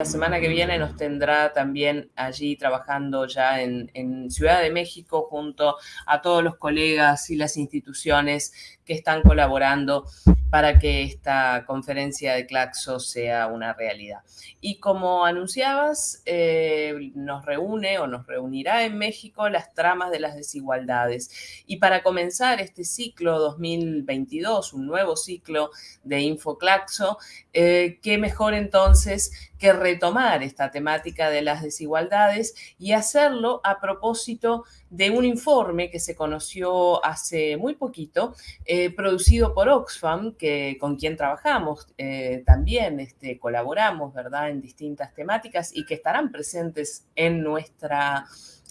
La semana que viene nos tendrá también allí trabajando ya en, Ciudad de México junto a todos los colegas y las instituciones que están colaborando para que esta conferencia de Claxo sea una realidad. Y como anunciabas, eh, nos reúne o nos reunirá en México las tramas de las desigualdades. Y para comenzar este ciclo 2022, un nuevo ciclo de InfoClaxo, eh, qué mejor entonces que retomar esta temática de las desigualdades y hacerlo a propósito de un informe que se conoció hace muy poquito, eh, producido por Oxfam, que, con quien trabajamos eh, también, este, colaboramos, ¿verdad?, en distintas temáticas y que estarán presentes en nuestra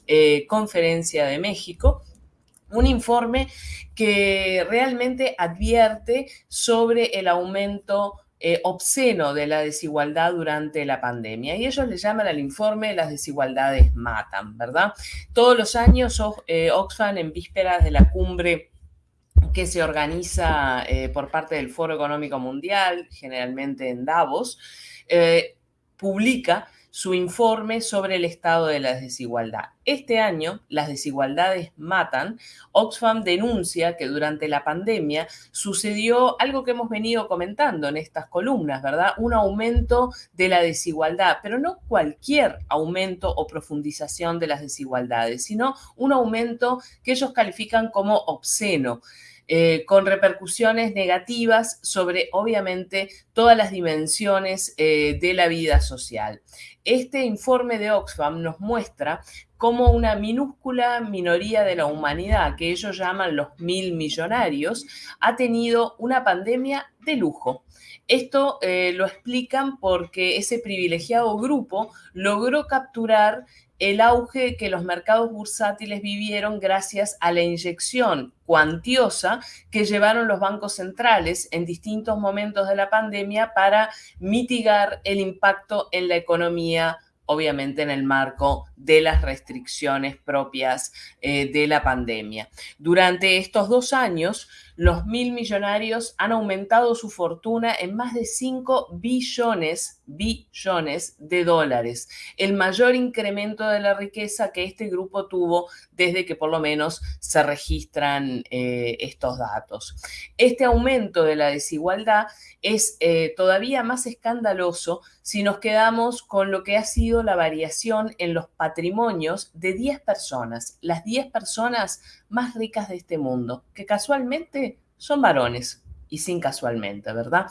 eh, conferencia de México un informe que realmente advierte sobre el aumento eh, obsceno de la desigualdad durante la pandemia. Y ellos le llaman al informe Las desigualdades matan, ¿verdad? Todos los años eh, Oxfam, en vísperas de la cumbre que se organiza eh, por parte del Foro Económico Mundial, generalmente en Davos, publica su informe sobre el estado de la desigualdad. Este año, Las desigualdades matan, Oxfam denuncia que durante la pandemia sucedió algo que hemos venido comentando en estas columnas, ¿verdad? Un aumento de la desigualdad, pero no cualquier aumento o profundización de las desigualdades, sino un aumento que ellos califican como obsceno. Eh, con repercusiones negativas sobre, obviamente, todas las dimensiones eh, de la vida social. Este informe de Oxfam nos muestra cómo una minúscula minoría de la humanidad, que ellos llaman los mil millonarios, ha tenido una pandemia de lujo. Esto eh, lo explican porque ese privilegiado grupo logró capturar el auge que los mercados bursátiles vivieron gracias a la inyección cuantiosa que llevaron los bancos centrales en distintos momentos de la pandemia para mitigar el impacto en la economía obviamente en el marco de las restricciones propias eh, de la pandemia. Durante estos dos años, los mil millonarios han aumentado su fortuna en más de 5 billones, de dólares, el mayor incremento de la riqueza que este grupo tuvo desde que por lo menos se registran eh, estos datos. Este aumento de la desigualdad es eh, todavía más escandaloso si nos quedamos con lo que ha sido la variación en los patrimonios de 10 personas, las 10 personas más ricas de este mundo, que casualmente son varones y sin casualmente, ¿verdad?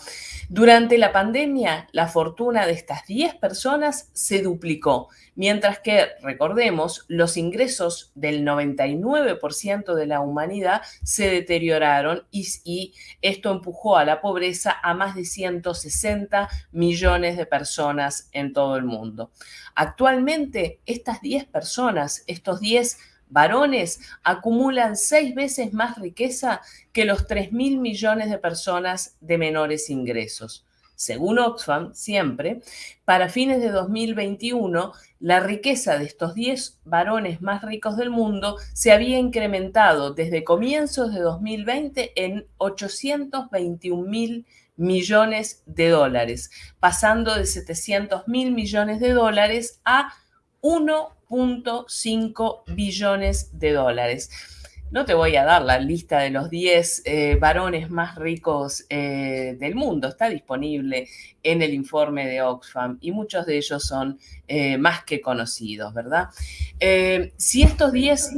Durante la pandemia, la fortuna de estas 10 personas se duplicó, mientras que, recordemos, los ingresos del 99% de la humanidad se deterioraron y, esto empujó a la pobreza a más de 160 millones de personas en todo el mundo. Actualmente, estas 10 personas, estos 10 varones acumulan seis veces más riqueza que los 3 mil millones de personas de menores ingresos. Según Oxfam, siempre, para fines de 2021, la riqueza de estos 10 varones más ricos del mundo se había incrementado desde comienzos de 2020 en 821 mil millones de dólares, pasando de 700 mil millones de dólares a 1.5 billones de dólares. No te voy a dar la lista de los 10 eh, varones más ricos eh, del mundo, está disponible en el informe de Oxfam y muchos de ellos son eh, más que conocidos, ¿verdad? si, estos 10,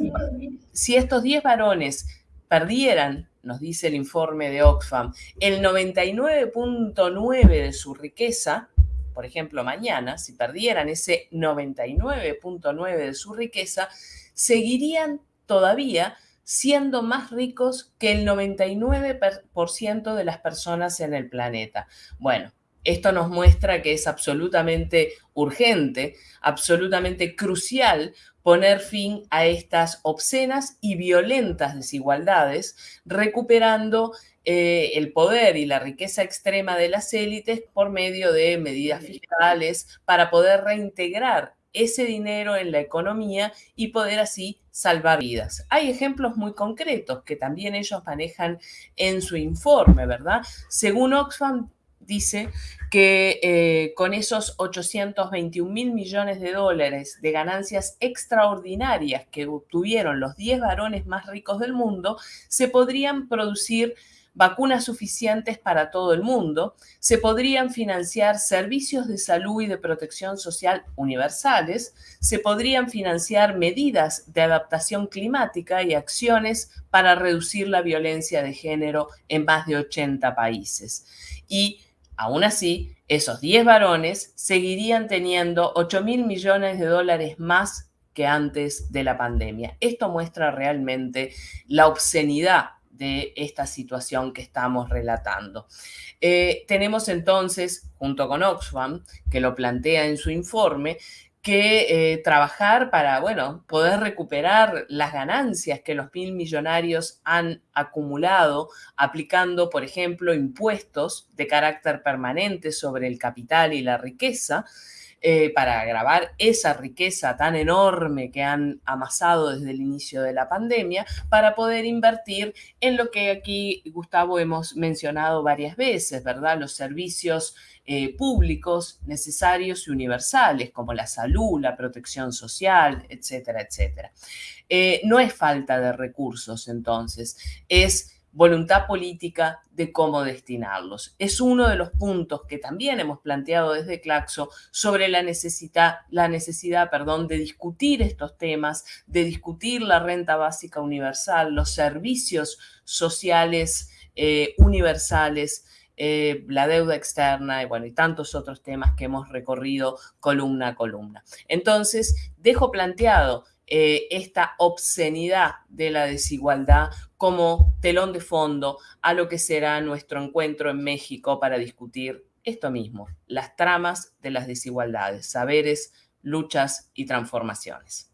si estos 10 varones perdieran, nos dice el informe de Oxfam, el 99.9 de su riqueza, por ejemplo, mañana, si perdieran ese 99.9 de su riqueza, seguirían todavía siendo más ricos que el 99% de las personas en el planeta. Bueno, esto nos muestra que es absolutamente urgente, absolutamente crucial poner fin a estas obscenas y violentas desigualdades, recuperando eh, el poder y la riqueza extrema de las élites por medio de medidas fiscales para poder reintegrar ese dinero en la economía y poder así salvar vidas. Hay ejemplos muy concretos que también ellos manejan en su informe, ¿verdad? Según Oxfam, dice que eh, con esos 821 mil millones de dólares de ganancias extraordinarias que obtuvieron los 10 varones más ricos del mundo, se podrían producir vacunas suficientes para todo el mundo, se podrían financiar servicios de salud y de protección social universales, se podrían financiar medidas de adaptación climática y acciones para reducir la violencia de género en más de 80 países. Y aún así, esos 10 varones seguirían teniendo 8 mil millones de dólares más que antes de la pandemia. Esto muestra realmente la obscenidad de esta situación que estamos relatando. Eh, tenemos entonces, junto con Oxfam, que lo plantea en su informe, que eh, trabajar para, bueno, poder recuperar las ganancias que los mil millonarios han acumulado aplicando, por ejemplo, impuestos de carácter permanente sobre el capital y la riqueza, eh, para agravar esa riqueza tan enorme que han amasado desde el inicio de la pandemia, para poder invertir en lo que aquí, Gustavo, hemos mencionado varias veces, ¿verdad? Los servicios eh, públicos necesarios y universales, como la salud, la protección social, etcétera, etcétera. Eh, no es falta de recursos, entonces, es voluntad política de cómo destinarlos. Es uno de los puntos que también hemos planteado desde Claxo sobre la necesidad, la necesidad perdón, de discutir estos temas, de discutir la renta básica universal, los servicios sociales eh, universales, eh, la deuda externa y bueno, y tantos otros temas que hemos recorrido columna a columna. Entonces, dejo planteado eh, esta obscenidad de la desigualdad como telón de fondo a lo que será nuestro encuentro en México para discutir esto mismo, las tramas de las desigualdades, saberes, luchas y transformaciones.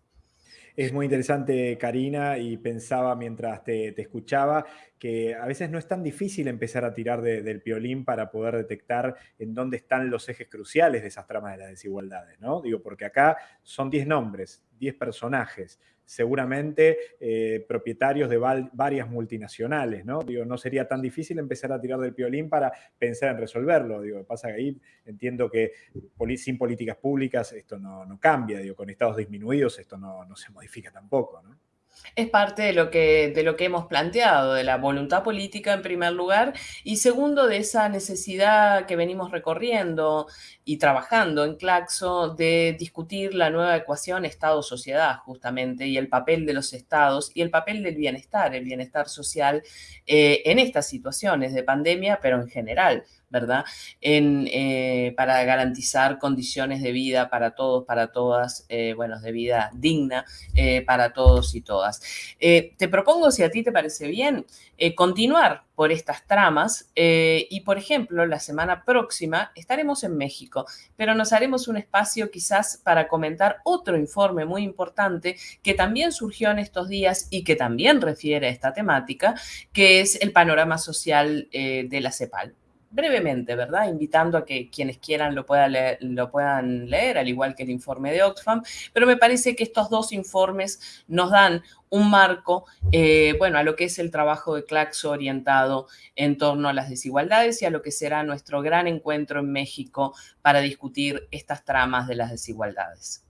Es muy interesante, Karina, y pensaba mientras te, escuchaba que a veces no es tan difícil empezar a tirar del piolín para poder detectar en dónde están los ejes cruciales de esas tramas de las desigualdades, ¿no? Digo, porque acá son 10 nombres, 10 personajes, seguramente eh, propietarios de varias multinacionales, ¿no? Digo, no sería tan difícil empezar a tirar del piolín para pensar en resolverlo. Digo, pasa que ahí entiendo que sin políticas públicas esto no, cambia, digo, con estados disminuidos esto no, no se modifica tampoco, ¿no? Es parte de lo, que, de lo que hemos planteado, de la voluntad política en primer lugar y segundo de esa necesidad que venimos recorriendo y trabajando en Claxo de discutir la nueva ecuación Estado-sociedad justamente y el papel de los estados y el papel del bienestar, el bienestar social eh, en estas situaciones de pandemia, pero en general. ¿Verdad? En, eh, para garantizar condiciones de vida para todos, para todas, eh, bueno, de vida digna eh, para todos y todas. te propongo, si a ti te parece bien, continuar por estas tramas y, por ejemplo, la semana próxima estaremos en México, pero nos haremos un espacio quizás para comentar otro informe muy importante que también surgió en estos días y que también refiere a esta temática, que es el panorama social de la CEPAL brevemente, ¿verdad? Invitando a que quienes quieran lo, leer, lo puedan leer, al igual que el informe de Oxfam, pero me parece que estos dos informes nos dan un marco, eh, bueno, a lo que es el trabajo de Claxo orientado en torno a las desigualdades y a lo que será nuestro gran encuentro en México para discutir estas tramas de las desigualdades.